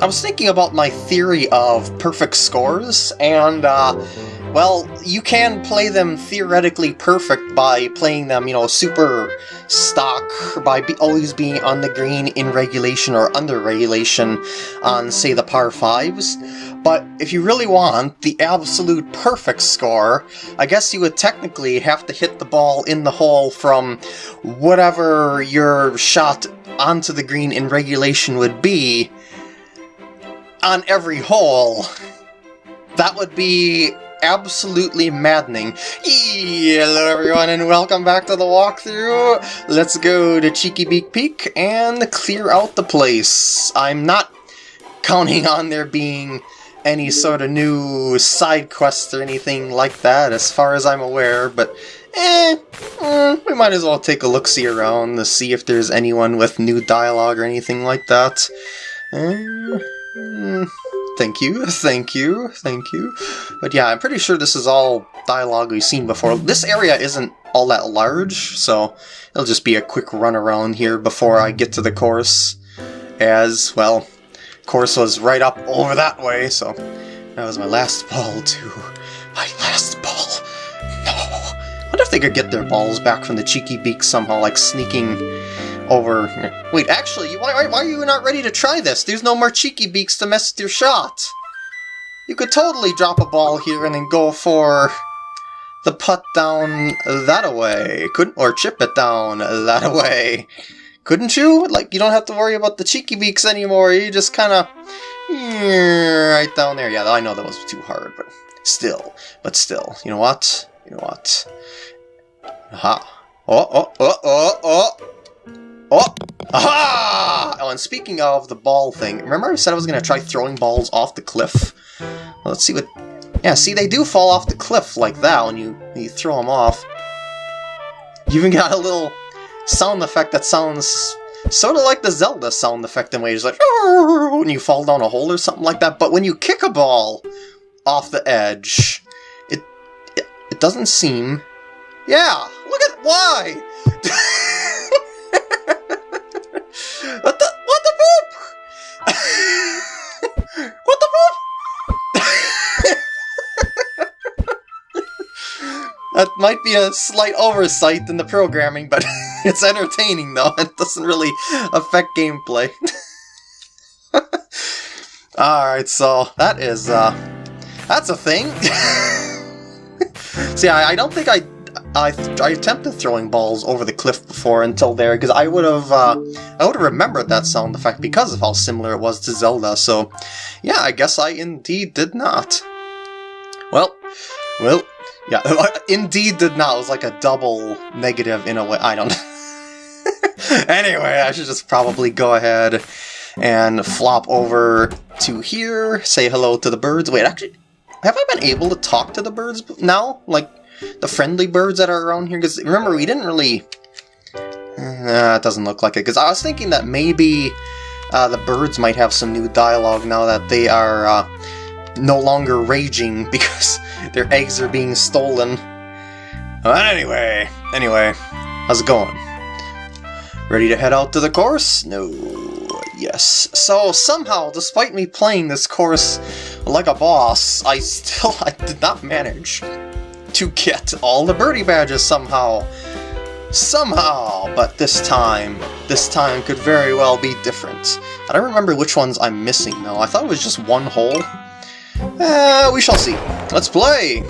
I was thinking about my theory of perfect scores, and, uh, well, you can play them theoretically perfect by playing them, you know, super stock, by be always being on the green in regulation or under regulation on, say, the par 5s. But if you really want the absolute perfect score, I guess you would technically have to hit the ball in the hole from whatever your shot onto the green in regulation would be on every hole. That would be absolutely maddening. Hello everyone and welcome back to the walkthrough. Let's go to Cheeky Beak Peak and clear out the place. I'm not counting on there being any sort of new side quests or anything like that as far as I'm aware, but eh, eh we might as well take a look-see around to see if there's anyone with new dialogue or anything like that. Eh, Mm, thank you, thank you, thank you. But yeah, I'm pretty sure this is all dialogue we've seen before. This area isn't all that large, so it'll just be a quick run around here before I get to the course. As, well, course was right up over that way, so that was my last ball too. My last ball. No. I wonder if they could get their balls back from the cheeky beak somehow, like sneaking over... Wait, actually, why, why are you not ready to try this? There's no more cheeky beaks to mess with your shot. You could totally drop a ball here and then go for the putt down that away. Couldn't or chip it down that away. Couldn't you? Like you don't have to worry about the cheeky beaks anymore. You just kind of right down there. Yeah, I know that was too hard, but still, but still. You know what? You know what? Aha. Oh, oh, oh, oh, oh. Oh! Aha! Oh, and speaking of the ball thing, remember I said I was going to try throwing balls off the cliff? Well, let's see what... Yeah, see, they do fall off the cliff like that when you, you throw them off. You even got a little sound effect that sounds sort of like the Zelda sound effect in ways like when you fall down a hole or something like that. But when you kick a ball off the edge, it it, it doesn't seem. Yeah, look at why. that might be a slight oversight in the programming, but it's entertaining though. It doesn't really affect gameplay. Alright, so that is uh that's a thing. See, I, I don't think I I, I attempted throwing balls over the cliff before until there, because I would have uh, I would have remembered that sound effect because of how similar it was to Zelda, so yeah, I guess I indeed did not. Well, well, yeah, indeed did not. It was like a double negative in a way. I don't anyway, I should just probably go ahead and flop over to here, say hello to the birds. Wait, actually, have I been able to talk to the birds now? Like, the friendly birds that are around here? Because remember, we didn't really... Uh, it doesn't look like it. Because I was thinking that maybe uh, the birds might have some new dialogue now that they are uh, no longer raging because their eggs are being stolen. But anyway, anyway, how's it going? Ready to head out to the course? No. Yes. So somehow, despite me playing this course like a boss, I still I did not manage to get all the birdie badges somehow. Somehow! But this time, this time could very well be different. I don't remember which ones I'm missing though. I thought it was just one hole. Uh, we shall see. Let's play!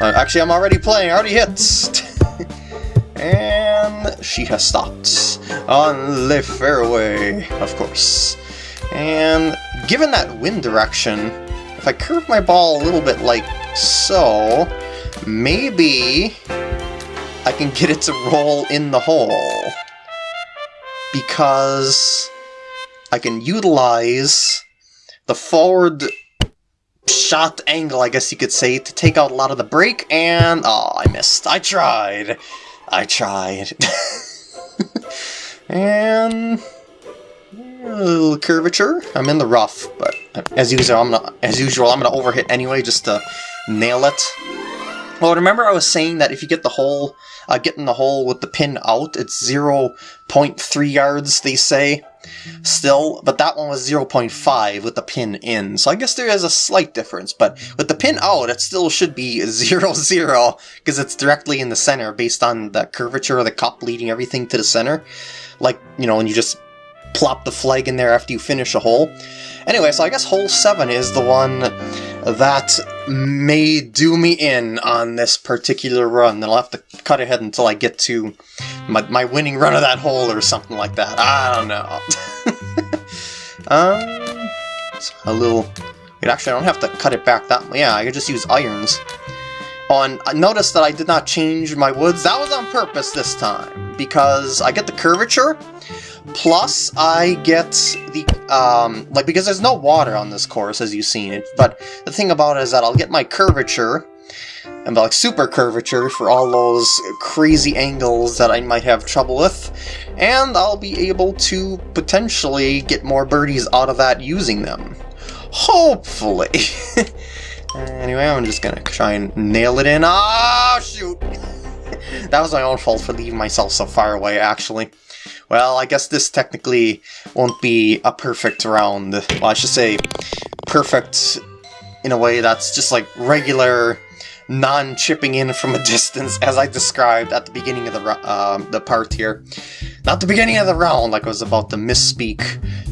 Uh, actually, I'm already playing. I already hit. and she has stopped on the fairway, of course. And given that wind direction, if I curve my ball a little bit like so, maybe I can get it to roll in the hole. Because I can utilize the forward shot angle, I guess you could say, to take out a lot of the break, and... Oh, I missed. I tried. I tried. and... A little curvature. I'm in the rough, but as usual, I'm gonna, as usual, I'm gonna overhit anyway just to nail it. Well, remember I was saying that if you get the hole, uh, getting the hole with the pin out, it's 0.3 yards, they say, still, but that one was 0.5 with the pin in, so I guess there is a slight difference, but with the pin out, it still should be 0, 0, because it's directly in the center based on the curvature of the cup leading everything to the center, like, you know, when you just plop the flag in there after you finish a hole. Anyway, so I guess hole 7 is the one that may do me in on this particular run. I'll have to cut ahead until I get to my, my winning run of that hole or something like that. I don't know. um, a little... Wait, actually, I don't have to cut it back that... Yeah, I could just use irons. On notice that I did not change my woods. That was on purpose this time, because I get the curvature, Plus, I get the, um, like, because there's no water on this course, as you've seen it, but the thing about it is that I'll get my curvature, and like super curvature for all those crazy angles that I might have trouble with, and I'll be able to potentially get more birdies out of that using them. Hopefully. anyway, I'm just gonna try and nail it in. Ah, shoot! that was my own fault for leaving myself so far away, actually. Well, I guess this technically won't be a perfect round. Well, I should say perfect in a way that's just like regular non-chipping in from a distance as I described at the beginning of the uh, the part here. Not the beginning of the round like I was about to misspeak.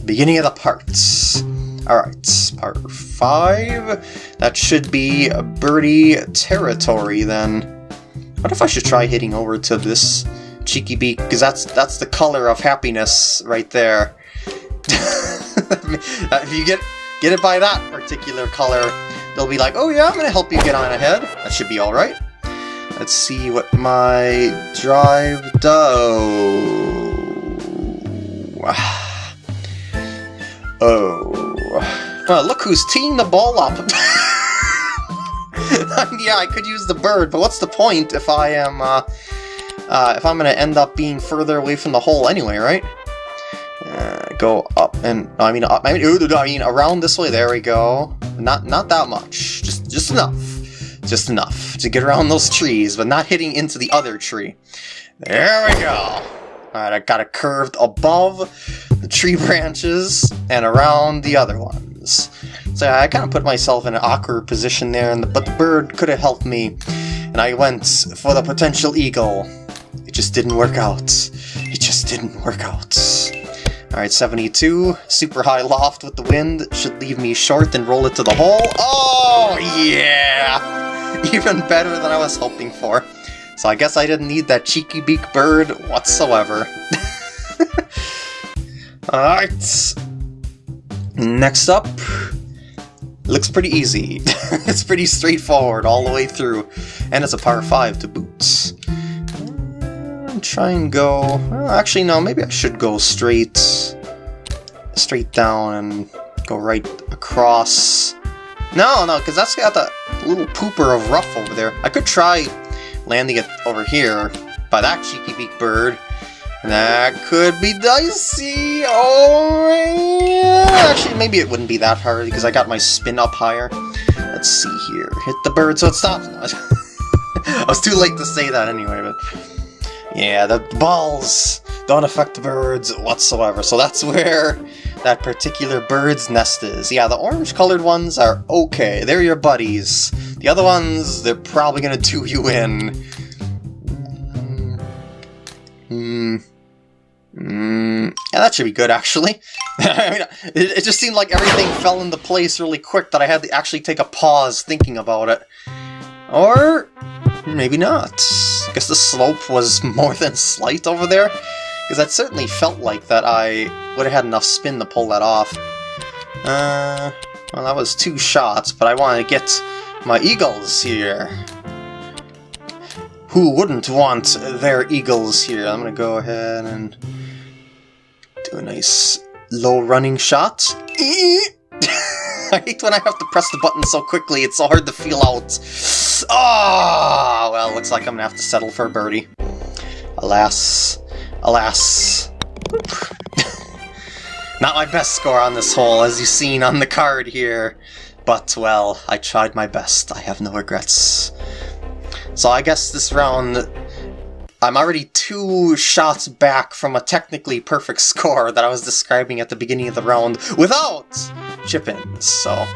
Beginning of the parts. Alright, part 5. That should be birdie territory then. What if I should try hitting over to this Cheeky Beak, because that's that's the color of happiness right there. if you get get it by that particular color, they'll be like, oh yeah, I'm gonna help you get on ahead. That should be alright. Let's see what my drive does. Oh. Well, look who's teeing the ball up. yeah, I could use the bird, but what's the point if I am uh, uh, if I'm going to end up being further away from the hole anyway, right? Uh, go up and I mean up, I mean, I mean around this way. There we go. Not not that much. Just just enough. Just enough to get around those trees, but not hitting into the other tree. There we go. Alright, I got it curved above the tree branches and around the other ones. So I kind of put myself in an awkward position there, the, but the bird could have helped me, and I went for the potential eagle. It just didn't work out. It just didn't work out. Alright, 72. Super high loft with the wind. Should leave me short and roll it to the hole. Oh, yeah! Even better than I was hoping for. So I guess I didn't need that cheeky beak bird whatsoever. Alright. Next up. Looks pretty easy. it's pretty straightforward all the way through. And it's a par 5 to boot try and go... Well, actually, no, maybe I should go straight... straight down and go right across... No, no, because that's got that little pooper of rough over there. I could try landing it over here by that cheeky beak bird. That could be dicey. Oh, yeah. Actually, maybe it wouldn't be that hard because I got my spin up higher. Let's see here. Hit the bird so it stops. I was too late to say that anyway, but... Yeah, the balls don't affect the birds whatsoever, so that's where that particular bird's nest is. Yeah, the orange-colored ones are okay, they're your buddies. The other ones, they're probably gonna do you in. Hmm. Hmm. Yeah, that should be good, actually. I mean, it, it just seemed like everything fell into place really quick that I had to actually take a pause thinking about it. Or maybe not. I guess the slope was more than slight over there, because that certainly felt like that I would have had enough spin to pull that off. Uh, well, that was two shots, but I want to get my eagles here. Who wouldn't want their eagles here? I'm going to go ahead and do a nice low running shot. I hate when I have to press the button so quickly, it's so hard to feel out. Ah, oh, well, looks like I'm gonna have to settle for a birdie. Alas. Alas. Not my best score on this hole, as you've seen on the card here. But, well, I tried my best. I have no regrets. So I guess this round, I'm already two shots back from a technically perfect score that I was describing at the beginning of the round without chip-ins, so...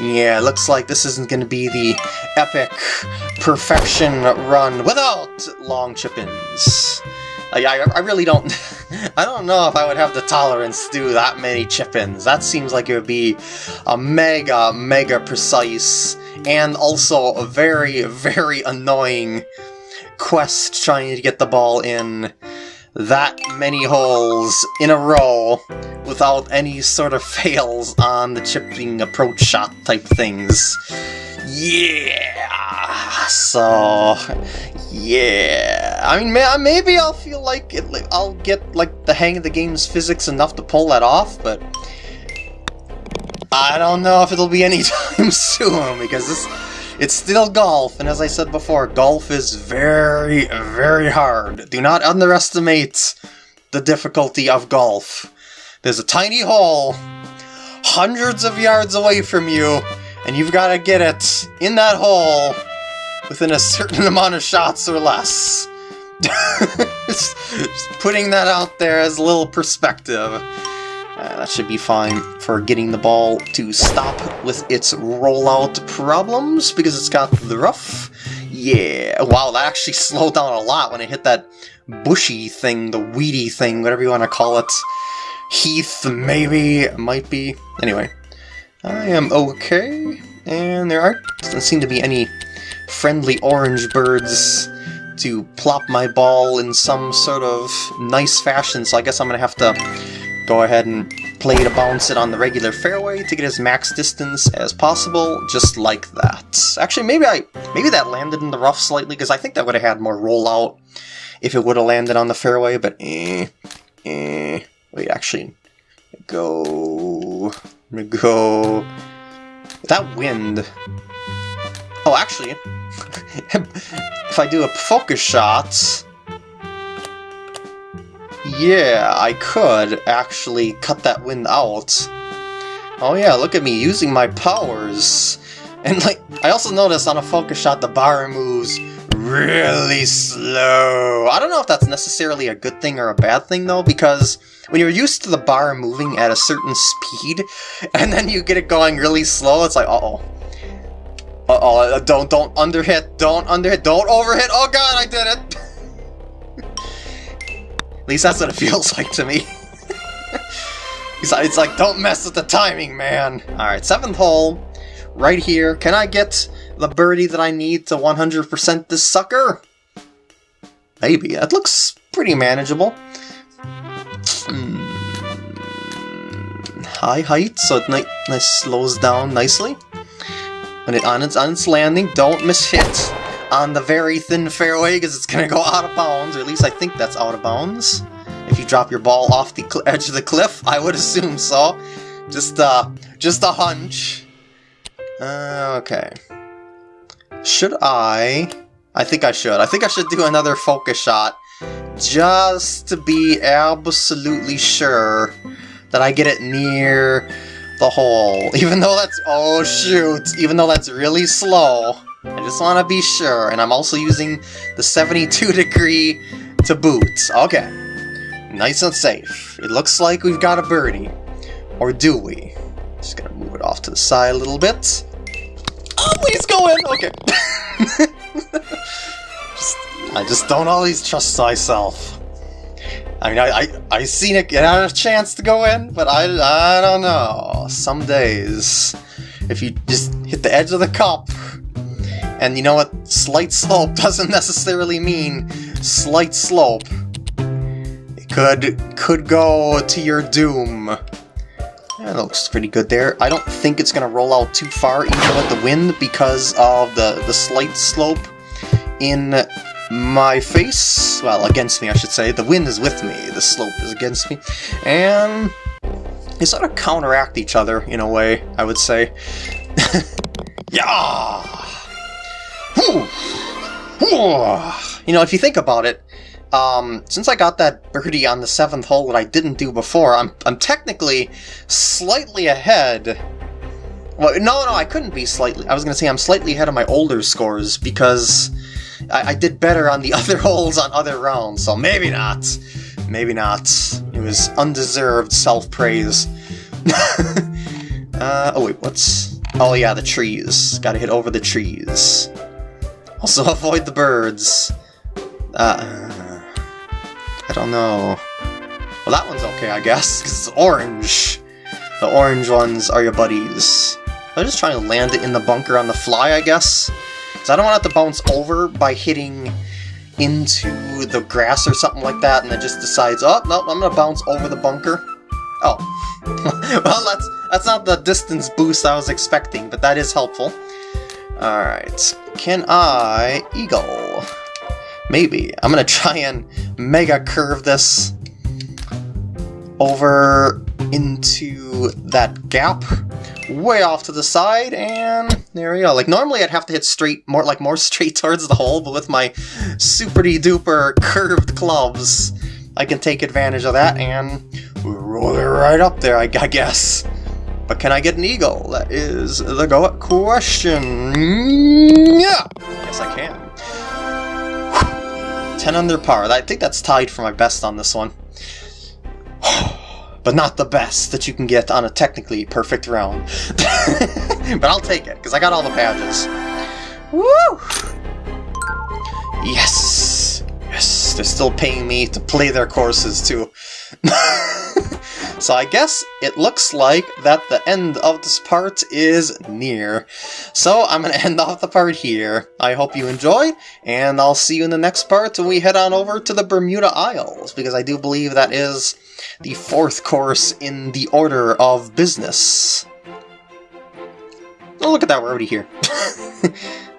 Yeah, looks like this isn't going to be the epic perfection run without long chip-ins. I, I, I, really don't... I don't know if I would have the tolerance to do that many chip-ins. That seems like it would be a mega, mega precise and also a very, very annoying quest trying to get the ball in that many holes in a row without any sort of fails on the chipping approach shot type things. Yeah! So, yeah. I mean, maybe I'll feel like it, I'll get like the hang of the game's physics enough to pull that off, but I don't know if it'll be anytime soon because this it's still golf, and as I said before, golf is very, very hard. Do not underestimate the difficulty of golf. There's a tiny hole hundreds of yards away from you, and you've got to get it in that hole within a certain amount of shots or less. just, just putting that out there as a little perspective. Uh, that should be fine for getting the ball to stop with its rollout problems, because it's got the rough. Yeah, wow, that actually slowed down a lot when it hit that bushy thing, the weedy thing, whatever you want to call it. Heath, maybe, might be. Anyway, I am okay, and there aren't, doesn't seem to be any friendly orange birds to plop my ball in some sort of nice fashion, so I guess I'm going to have to go ahead and play to bounce it on the regular fairway to get as max distance as possible, just like that. Actually, maybe I maybe that landed in the rough slightly, because I think that would have had more rollout if it would have landed on the fairway, but eh, eh. Wait, actually, go, go. That wind. Oh, actually, if I do a focus shot, yeah, I could actually cut that wind out. Oh yeah, look at me using my powers. And like, I also noticed on a focus shot the bar moves really slow. I don't know if that's necessarily a good thing or a bad thing though, because when you're used to the bar moving at a certain speed, and then you get it going really slow, it's like, uh-oh. Uh-oh, uh, don't, don't underhit, don't underhit, don't overhit, oh god, I did it! least that's what it feels like to me. it's like, don't mess with the timing, man. Alright, seventh hole, right here. Can I get the birdie that I need to 100% this sucker? Maybe. That looks pretty manageable. Hmm. High height, so it nice slows down nicely. When it on its on its landing, don't miss hit on the very thin fairway because it's going to go out of bounds, or at least I think that's out of bounds. If you drop your ball off the edge of the cliff, I would assume so. Just, uh, just a hunch. Uh, okay. Should I... I think I should. I think I should do another focus shot just to be absolutely sure that I get it near the hole. Even though that's... Oh, shoot! Even though that's really slow. I just want to be sure, and I'm also using the 72 degree to boot. Okay. Nice and safe. It looks like we've got a birdie. Or do we? Just gonna move it off to the side a little bit. Oh, please go in! Okay. just, I just don't always trust myself. I mean, I, I, I seen it get out a chance to go in, but I, I don't know. Some days, if you just hit the edge of the cup, and you know what? Slight slope doesn't necessarily mean slight slope. It could could go to your doom. That looks pretty good there. I don't think it's going to roll out too far even with the wind because of the, the slight slope in my face. Well, against me, I should say. The wind is with me, the slope is against me. And they sort of counteract each other in a way, I would say. yeah! You know, if you think about it, um, since I got that birdie on the seventh hole that I didn't do before, I'm, I'm technically slightly ahead. Well, no, no, I couldn't be slightly. I was going to say I'm slightly ahead of my older scores because I, I did better on the other holes on other rounds, so maybe not. Maybe not. It was undeserved self-praise. uh, oh wait, what's... Oh yeah, the trees. Gotta hit over the trees. Also avoid the birds. Uh, I don't know. Well, that one's okay, I guess, because it's orange. The orange ones are your buddies. I'm just trying to land it in the bunker on the fly, I guess. Because I don't want it to bounce over by hitting into the grass or something like that, and it just decides, oh, no, I'm going to bounce over the bunker. Oh. well, that's, that's not the distance boost I was expecting, but that is helpful. Alright. Can I eagle? Maybe. I'm to try and mega curve this over into that gap way off to the side, and there we go. Like, normally I'd have to hit straight, more like more straight towards the hole, but with my super-duper curved clubs, I can take advantage of that and roll it right up there, I, I guess. But can I get an eagle? That is the go question. Yeah! Yes, I can. 10 under par. I think that's tied for my best on this one. but not the best that you can get on a technically perfect round. but I'll take it, because I got all the badges. Woo! Yes! Yes, they're still paying me to play their courses, too. so I guess it looks like that the end of this part is near. So I'm going to end off the part here. I hope you enjoy, and I'll see you in the next part when we head on over to the Bermuda Isles, because I do believe that is the fourth course in the order of business. Oh, look at that, we're already here.